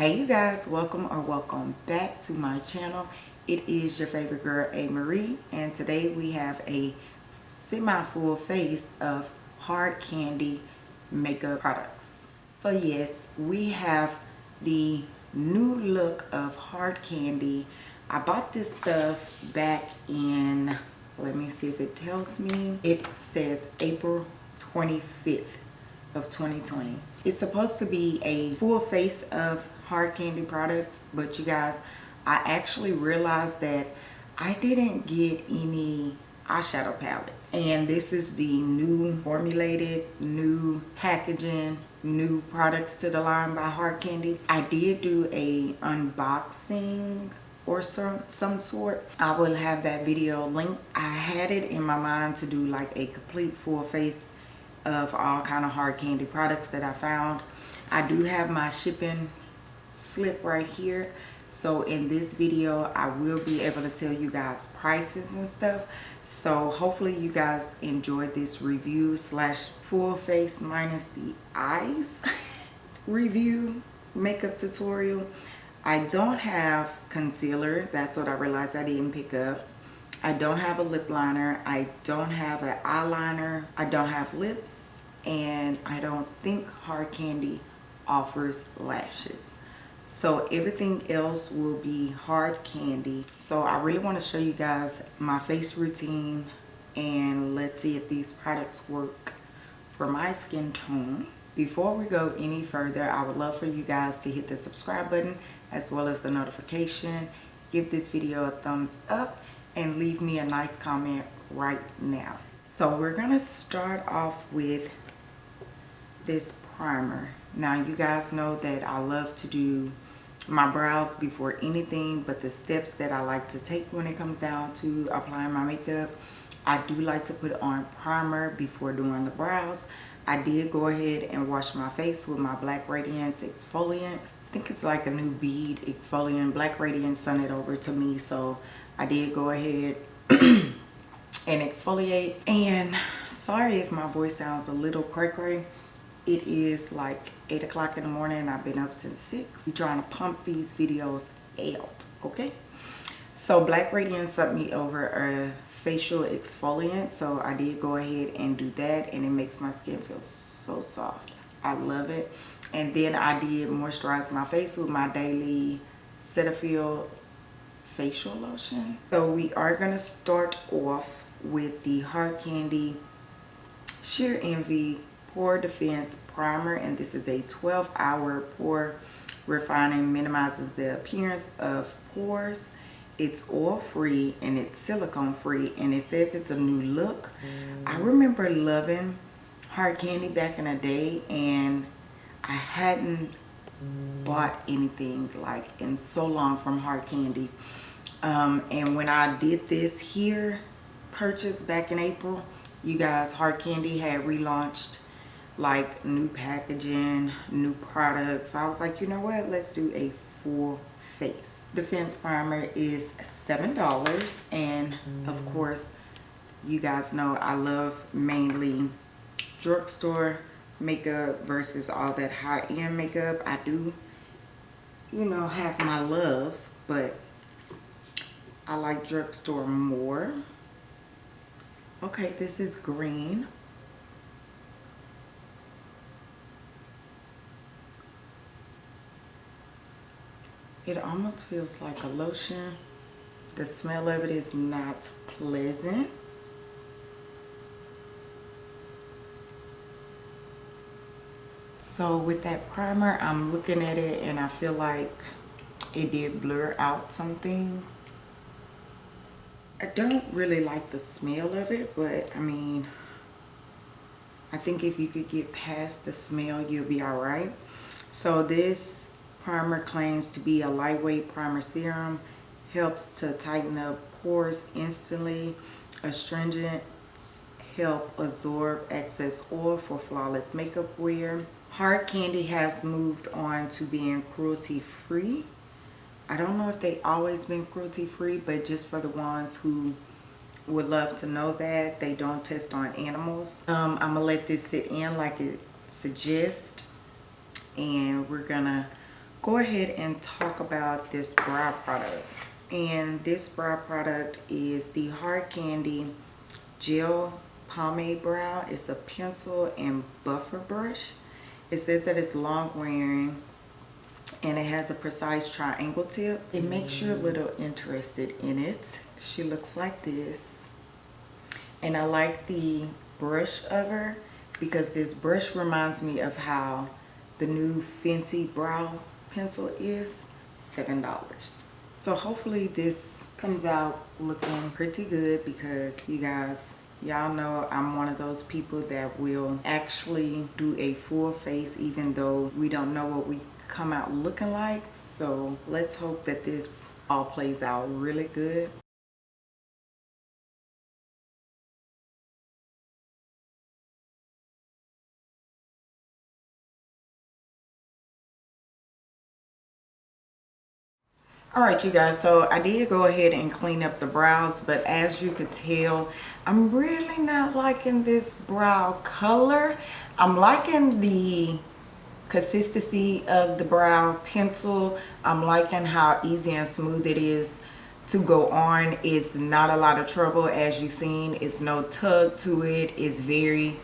Hey you guys, welcome or welcome back to my channel. It is your favorite girl, A. Marie, and today we have a semi-full face of hard candy makeup products. So yes, we have the new look of hard candy. I bought this stuff back in, let me see if it tells me. It says April 25th of 2020. It's supposed to be a full face of hard candy products but you guys I actually realized that I didn't get any eyeshadow palettes. And this is the new formulated new packaging new products to the line by hard candy. I did do a unboxing or some some sort. I will have that video linked I had it in my mind to do like a complete full face of all kind of hard candy products that I found. I do have my shipping slip right here. So in this video i will be able to tell you guys prices and stuff. So hopefully you guys enjoyed this review slash full face minus the eyes review makeup tutorial. I don't have concealer. That's what i realized i didn't pick up. I don't have a lip liner. I don't have an eyeliner. I don't have lips. And i don't think hard candy offers lashes so everything else will be hard candy. So i really want to show you guys my face routine and let's see if these products work for my skin tone. Before we go any further i would love for you guys to hit the subscribe button as well as the notification. Give this video a thumbs up and leave me a nice comment right now. So we're gonna start off with this primer now you guys know that I love to do my brows before anything but the steps that I like to take when it comes down to applying my makeup. I do like to put on primer before doing the brows. I did go ahead and wash my face with my Black Radiance exfoliant. I think it's like a new bead exfoliant. Black Radiance sent it over to me so I did go ahead and exfoliate. And sorry if my voice sounds a little cray cray it is like 8 o'clock in the morning I've been up since 6. I'm trying to pump these videos out, okay? So Black Radiance sent me over a facial exfoliant. So I did go ahead and do that and it makes my skin feel so soft. I love it. And then I did moisturize my face with my daily Cetaphil facial lotion. So we are going to start off with the Hard Candy Sheer Envy pore defense primer and this is a 12 hour pore refining minimizes the appearance of pores it's oil free and it's silicone free and it says it's a new look mm. i remember loving hard candy back in the day and i hadn't mm. bought anything like in so long from hard candy um, and when i did this here purchase back in april you guys hard candy had relaunched like new packaging, new products. So I was like, you know what? Let's do a full face. Defense primer is $7 and mm. of course you guys know I love mainly drugstore makeup versus all that high-end makeup. I do, you know, have my loves, but I like drugstore more. Okay, this is green. It almost feels like a lotion. The smell of it is not pleasant. So with that primer I'm looking at it and I feel like it did blur out some things. I don't really like the smell of it but I mean I think if you could get past the smell you'll be alright so this primer claims to be a lightweight primer serum helps to tighten up pores instantly. Astringents help absorb excess oil for flawless makeup wear. Hard candy has moved on to being cruelty free i don't know if they always been cruelty free but just for the ones who would love to know that they don't test on animals. Um, i'm gonna let this sit in like it suggests and we're gonna go ahead and talk about this brow product. And this brow product is the Hard Candy Gel Pomade Brow. It's a pencil and buffer brush. It says that it's long wearing and it has a precise triangle tip. It makes you a mm. little interested in it. She looks like this. And I like the brush of her because this brush reminds me of how the new Fenty brow pencil is $7. So hopefully this comes out looking pretty good because you guys y'all know i'm one of those people that will actually do a full face even though we don't know what we come out looking like so let's hope that this all plays out really good all right you guys so i did go ahead and clean up the brows but as you could tell i'm really not liking this brow color. I'm liking the consistency of the brow pencil. I'm liking how easy and smooth it is to go on. It's not a lot of trouble as you've seen. It's no tug to it. It's very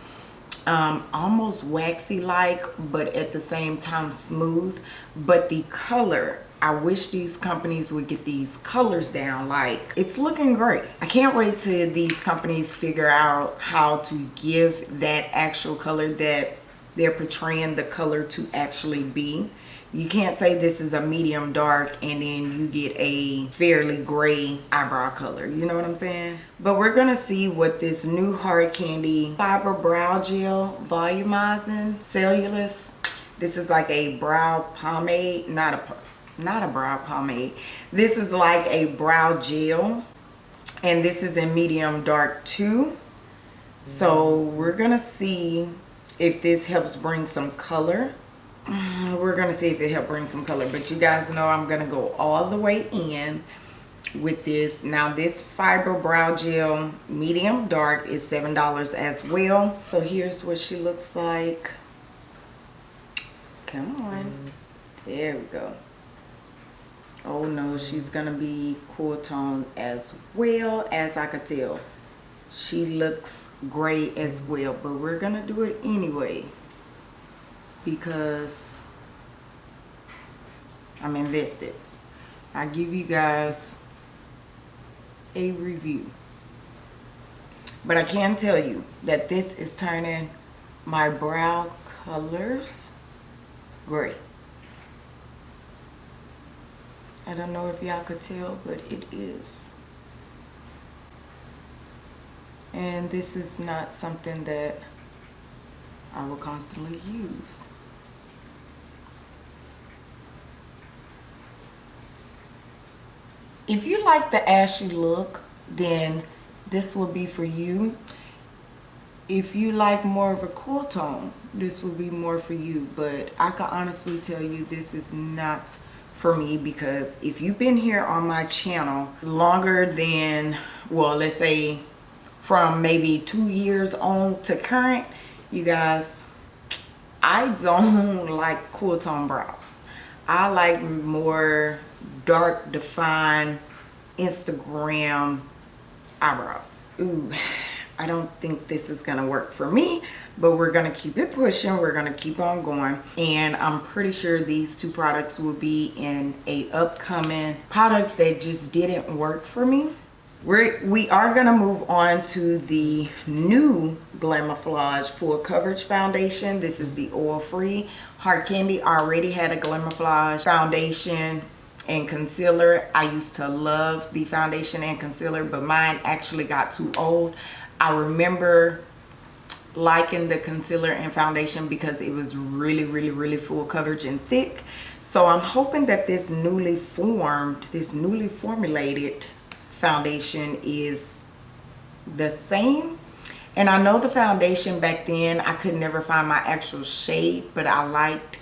um, almost waxy like but at the same time smooth. But the color I wish these companies would get these colors down like it's looking great. I can't wait till these companies figure out how to give that actual color that they're portraying the color to actually be. You can't say this is a medium dark and then you get a fairly gray eyebrow color you know what i'm saying? But we're gonna see what this new hard candy fiber brow gel volumizing cellulose this is like a brow pomade not a not a brow pomade. This is like a brow gel and this is in medium dark too. So we're gonna see if this helps bring some color. Mm, we're gonna see if it helps bring some color but you guys know i'm gonna go all the way in with this. Now this fiber brow gel medium dark is seven dollars as well. So here's what she looks like. Come on. Mm. There we go oh no she's gonna be cool tone as well as i could tell. She looks great as well but we're gonna do it anyway because i'm invested. I give you guys a review. But i can tell you that this is turning my brow colors gray I don't know if y'all could tell, but it is. And this is not something that I will constantly use. If you like the ashy look, then this will be for you. If you like more of a cool tone, this will be more for you. But I can honestly tell you this is not for me because if you've been here on my channel longer than well let's say from maybe two years on to current you guys I don't like cool tone brows I like more dark defined Instagram eyebrows. Ooh I don't think this is gonna work for me but we're gonna keep it pushing we're gonna keep on going. And i'm pretty sure these two products will be in a upcoming products that just didn't work for me. We're we are gonna move on to the new Glamouflage full coverage foundation. This is the oil free hard candy already had a Glamouflage foundation and concealer. I used to love the foundation and concealer but mine actually got too old i remember liking the concealer and foundation because it was really really really full coverage and thick. So i'm hoping that this newly formed this newly formulated foundation is the same. And i know the foundation back then i could never find my actual shade but i liked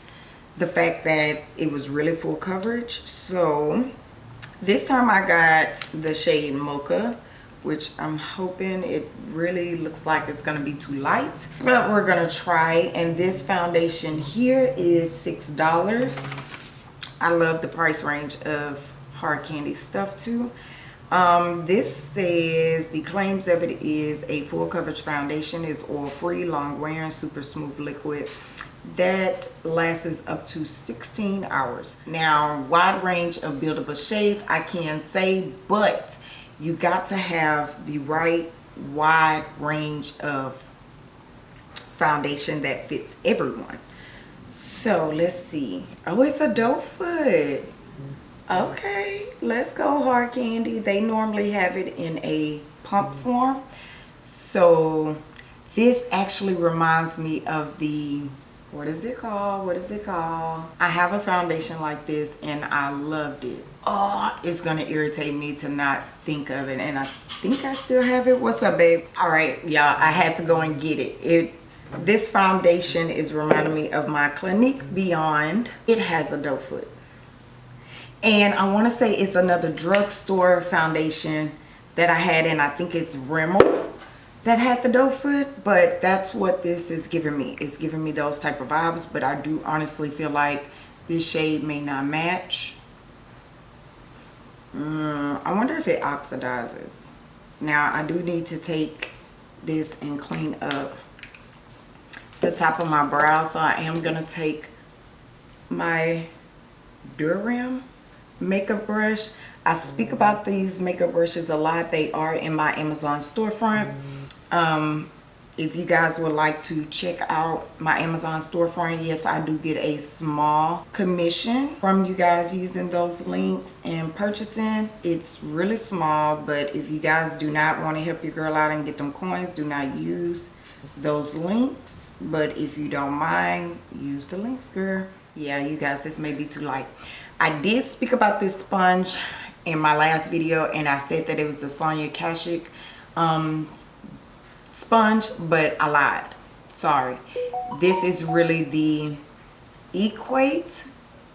the fact that it was really full coverage. So this time i got the shade mocha which I'm hoping it really looks like it's going to be too light. But we're going to try. And this foundation here is $6. I love the price range of hard candy stuff too. Um, this says the claims of it is a full coverage foundation is oil free, long wearing, super smooth liquid that lasts up to 16 hours. Now, wide range of buildable shades, I can say, but you got to have the right wide range of foundation that fits everyone. So let's see. Oh, it's a doe foot. Okay, let's go hard candy. They normally have it in a pump mm-hmm. form. So this actually reminds me of the what is it called? What is it called? I have a foundation like this and i loved it. Oh it's gonna irritate me to not think of it. And i think i still have it. What's up babe? All right y'all i had to go and get it. It this foundation is reminding me of my clinique beyond. It has a doe foot. And i want to say it's another drugstore foundation that i had and i think it's rimmel that had the doe foot but that's what this is giving me. It's giving me those type of vibes but i do honestly feel like this shade may not match. Mm, i wonder if it oxidizes. Now i do need to take this and clean up the top of my brow so i am to take my Durham makeup brush. I speak about these makeup brushes a lot. They are in my Amazon storefront um, if you guys would like to check out my Amazon storefront, yes, I do get a small commission from you guys using those links and purchasing. It's really small, but if you guys do not want to help your girl out and get them coins, do not use those links. But if you don't mind, use the links, girl. Yeah, you guys, this may be too light. I did speak about this sponge in my last video, and I said that it was the Sonia Kashuk um, sponge but I lied sorry. This is really the equate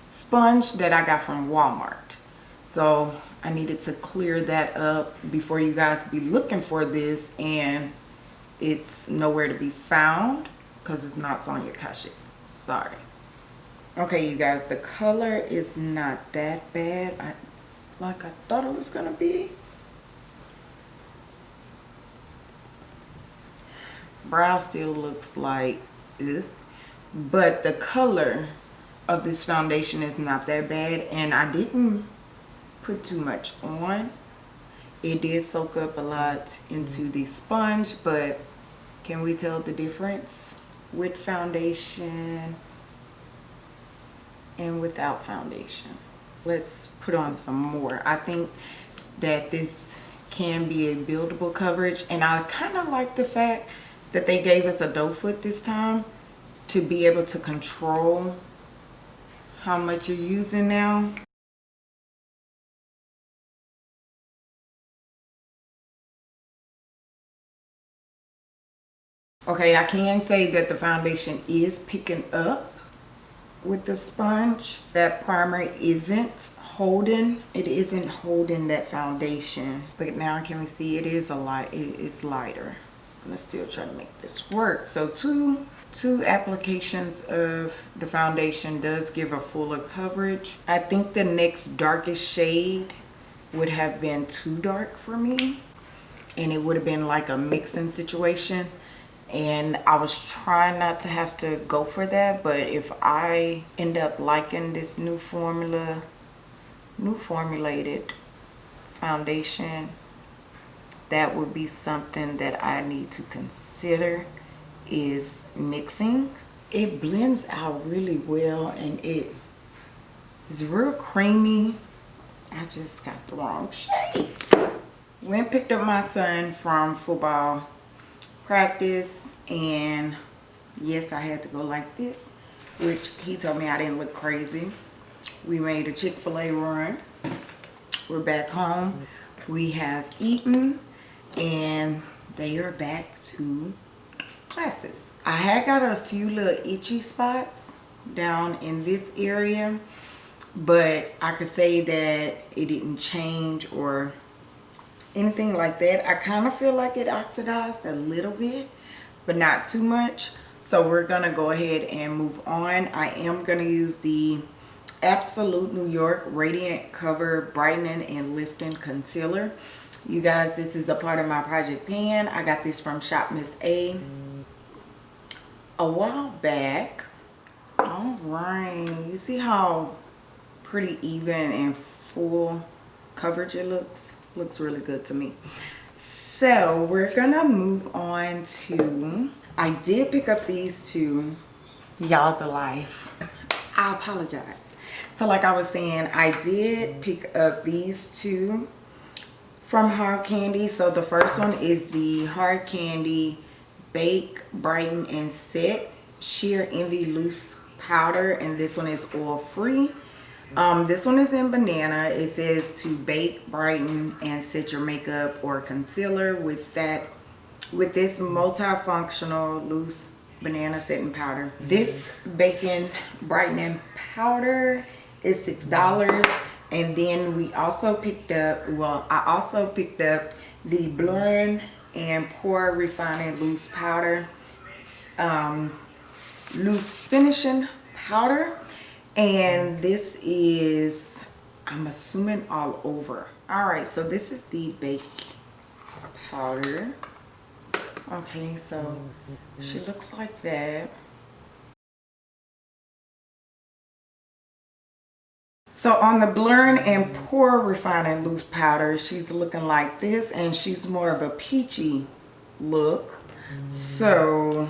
sponge that I got from Walmart. So I needed to clear that up before you guys be looking for this and it's nowhere to be found because it's not Sonia Kashuk sorry. Okay you guys the color is not that bad. I, like I thought it was gonna be brow still looks like ugh. but the color of this foundation is not that bad and I didn't put too much on it did soak up a lot into the sponge but can we tell the difference with foundation and without foundation let's put on some more I think that this can be a buildable coverage and I kind of like the fact that they gave us a doe foot this time to be able to control how much you're using now. Okay, I can say that the foundation is picking up with the sponge. That primer isn't holding, it isn't holding that foundation. But now can we see it is a light, it's lighter. I'm gonna still try to make this work. So two, two applications of the foundation does give a fuller coverage. I think the next darkest shade would have been too dark for me and it would have been like a mixing situation and I was trying not to have to go for that but if I end up liking this new formula new formulated foundation that would be something that I need to consider is mixing. It blends out really well and it is real creamy. I just got the wrong shade. Went picked up my son from football practice and yes, I had to go like this, which he told me I didn't look crazy. We made a Chick-fil-A run. We're back home. We have eaten and they are back to classes. I had got a few little itchy spots down in this area but I could say that it didn't change or anything like that. I kind of feel like it oxidized a little bit but not too much. So we're going to go ahead and move on. I am going to use the Absolute New York Radiant Cover Brightening and Lifting Concealer. You guys, this is a part of my project pan. I got this from Shop Miss A a while back. All right, you see how pretty even and full coverage it looks? Looks really good to me. So we're gonna move on to, I did pick up these two, y'all the life. I apologize. So like I was saying, I did pick up these two from Hard Candy. So the first one is the Hard Candy Bake, Brighten, and Set Sheer Envy Loose Powder. And this one is oil free. Um, this one is in banana. It says to bake, brighten, and set your makeup or concealer with that with this multifunctional loose banana setting powder. This baking brightening powder is six dollars and then we also picked up well i also picked up the blurring and pore refining loose powder um, loose finishing powder. And this is i'm assuming all over. All right so this is the bake powder. Okay so she looks like that So on the blurring and pore refining loose powder, she's looking like this and she's more of a peachy look. So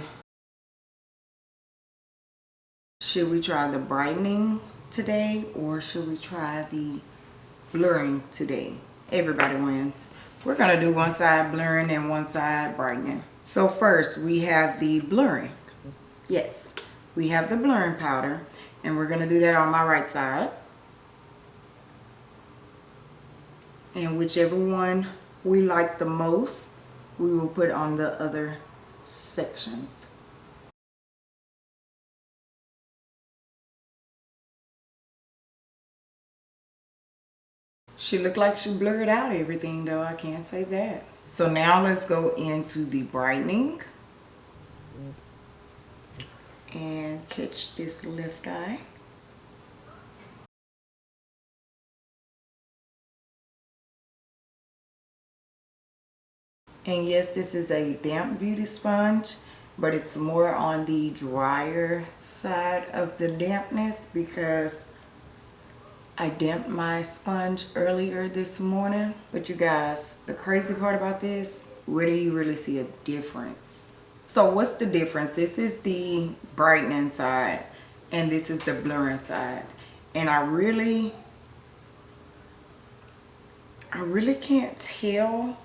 should we try the brightening today or should we try the blurring today? Everybody wins. We're going to do one side blurring and one side brightening. So first we have the blurring. Yes, we have the blurring powder and we're going to do that on my right side. And whichever one we like the most we will put on the other sections. She looked like she blurred out everything though. I can't say that. So now let's go into the brightening and catch this left eye And yes, this is a damp beauty sponge, but it's more on the drier side of the dampness because I damped my sponge earlier this morning. But you guys, the crazy part about this, where do you really see a difference? So what's the difference? This is the brightening side and this is the blurring side. And I really, I really can't tell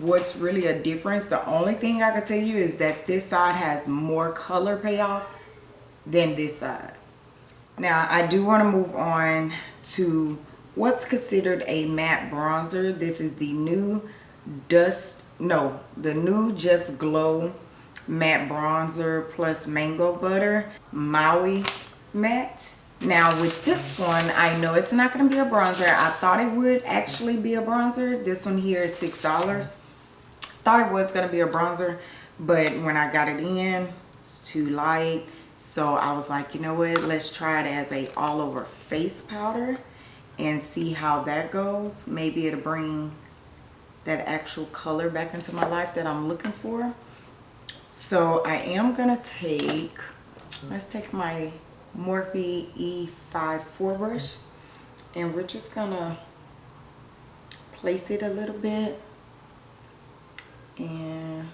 what's really a difference the only thing i can tell you is that this side has more color payoff than this side. Now i do want to move on to what's considered a matte bronzer. This is the new dust no the new just glow matte bronzer plus mango butter maui matte now with this one i know it's not going to be a bronzer. I thought it would actually be a bronzer. This one here is six dollars. Thought it was going to be a bronzer but when i got it in it's too light. So i was like you know what? Let's try it as a all over face powder and see how that goes. Maybe it'll bring that actual color back into my life that i'm looking for. So i am gonna take let's take my Morphe E5 4 brush and we're just gonna place it a little bit. And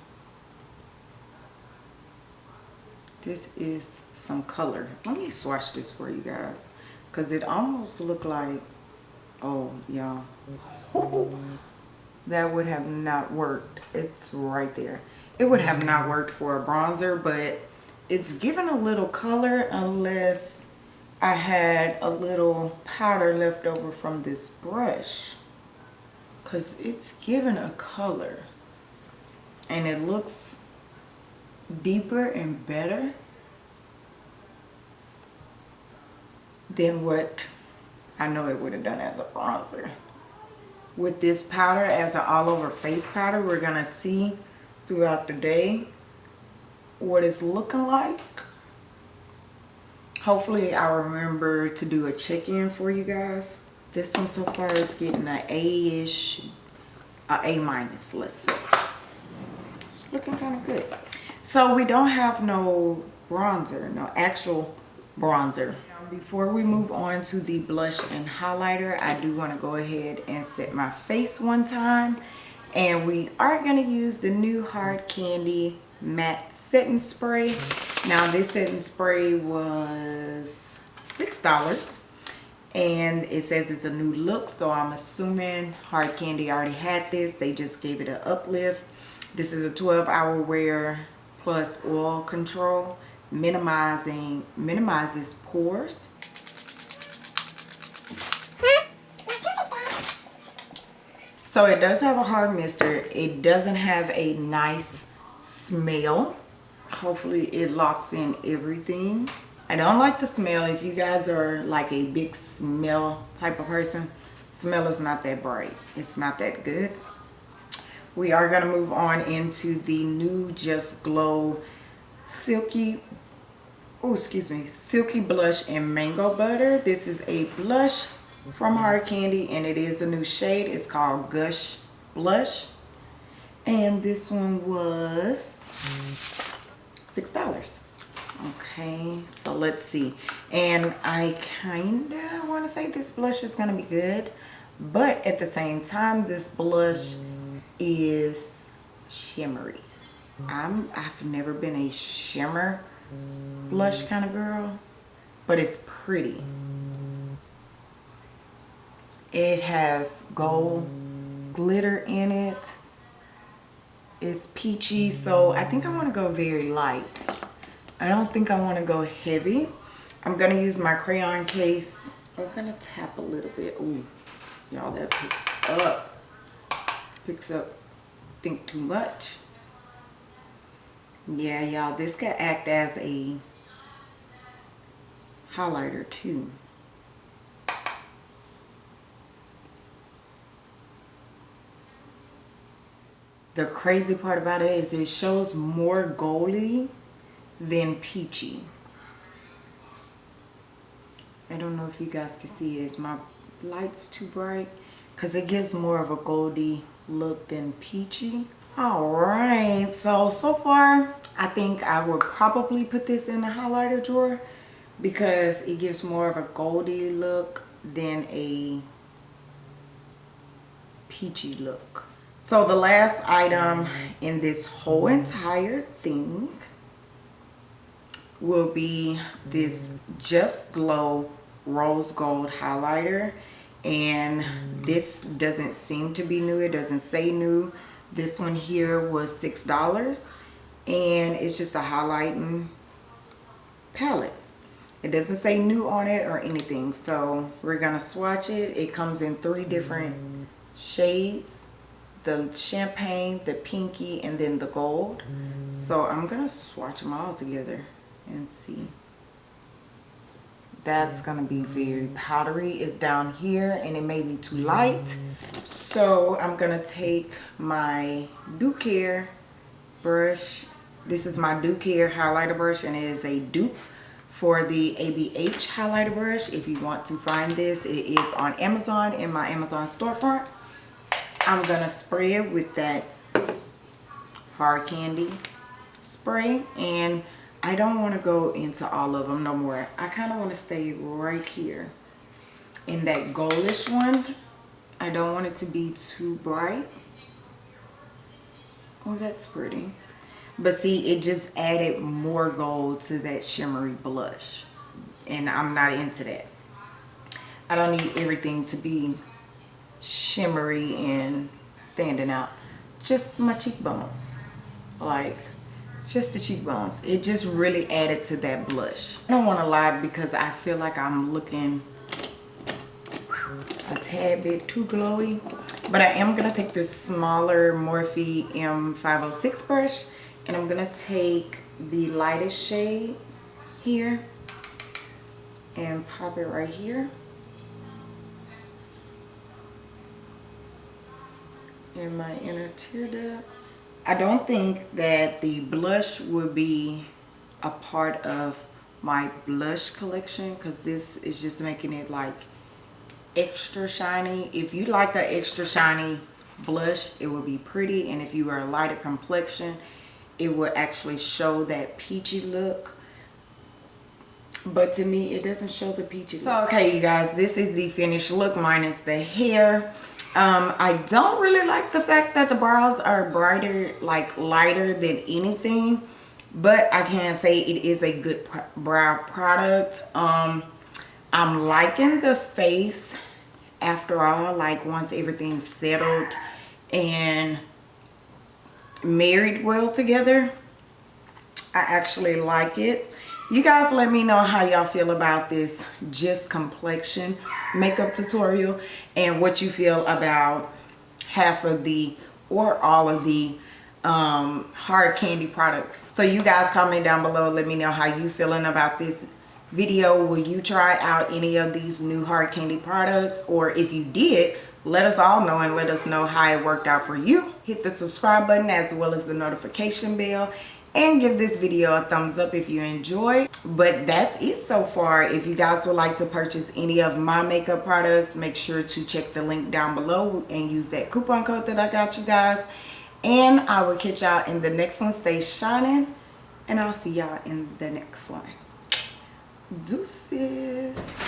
this is some color. Let me swatch this for you guys. Because it almost looked like oh y'all. That would have not worked. It's right there. It would have not worked for a bronzer but it's given a little color unless I had a little powder left over from this brush because it's given a color and it looks deeper and better than what I know it would have done as a bronzer. With this powder as an all over face powder, we're going to see throughout the day what it's looking like hopefully I'll remember to do a check-in for you guys. This one so far is getting an A-ish, a A minus, let's say. It's looking kind of good. So we don't have no bronzer, no actual bronzer. Before we move on to the blush and highlighter, I do want to go ahead and set my face one time. And we are going to use the new Hard Candy Matte Setting Spray. Now this setting spray was $6 and it says it's a new look so i'm assuming hard candy already had this. They just gave it an uplift. This is a 12 hour wear plus oil control minimizing minimizes pores. So it does have a hard mister it doesn't have a nice smell hopefully it locks in everything I don't like the smell. If you guys are like a big smell type of person, smell is not that bright. It's not that good. We are going to move on into the new Just Glow Silky, oh excuse me, Silky Blush and Mango Butter. This is a blush from Hard Candy and it is a new shade. It's called Gush Blush. And this one was $6 okay so let's see. And i kind of want to say this blush is going to be good but at the same time this blush is shimmery. I'm i've never been a shimmer blush kind of girl but it's pretty. It has gold glitter in it it's peachy so i think i want to go very light I don't think I want to go heavy. I'm to use my crayon case. I'm to tap a little bit. Ooh, y'all, that picks up. Picks up, think too much. Yeah, y'all, this could act as a highlighter too. The crazy part about it is it shows more goldy than peachy. I don't know if you guys can see Is my light's too bright because it gives more of a goldy look than peachy. All right, so, so far, I think I would probably put this in the highlighter drawer because it gives more of a goldy look than a peachy look. So the last item in this whole entire thing will be this Just Glow Rose Gold Highlighter. And this doesn't seem to be new. It doesn't say new. This one here was $6. And it's just a highlighting palette. It doesn't say new on it or anything. So we're going to swatch it. It comes in three different shades. The champagne, the pinky, and then the gold. Mm. So I'm going to swatch them all together and see. That's going to be very mm. powdery. It's down here and it may be too mm. light. So I'm going to take my Ducare brush. This is my Ducare highlighter brush and it is a dupe for the ABH highlighter brush. If you want to find this it is on Amazon in my Amazon storefront I'm gonna spray it with that hard candy spray and I don't want to go into all of them no more. I kind of want to stay right here in that goldish one. I don't want it to be too bright. Oh, that's pretty. But see, it just added more gold to that shimmery blush. And I'm not into that. I don't need everything to be shimmery and standing out. Just my cheekbones. Like, just the cheekbones it just really added to that blush i don't want to lie because i feel like i'm looking a tad bit too glowy but i am to take this smaller morphe m506 brush and i'm to take the lightest shade here and pop it right here in my inner tear duct? I don't think that the blush will be a part of my blush collection because this is just making it like extra shiny. If you like an extra shiny blush it will be pretty and if you are a lighter complexion it will actually show that peachy look. But to me it doesn't show the peachy so okay you guys this is the finished look minus the hair um i don't really like the fact that the brows are brighter like lighter than anything but i can say it is a good brow product. Um i'm liking the face after all like once everything's settled and married well together i actually like it you guys let me know how y'all feel about this just complexion makeup tutorial and what you feel about half of the or all of the um, hard candy products. So you guys comment down below let me know how you feeling about this video. Will you try out any of these new hard candy products? Or if you did let us all know and let us know how it worked out for you. Hit the subscribe button as well as the notification bell and give this video a thumbs up if you enjoyed but that's it so far. If you guys would like to purchase any of my makeup products make sure to check the link down below and use that coupon code that i got you guys. And i will catch y'all in the next one. Stay shining and i'll see y'all in the next one. Deuces.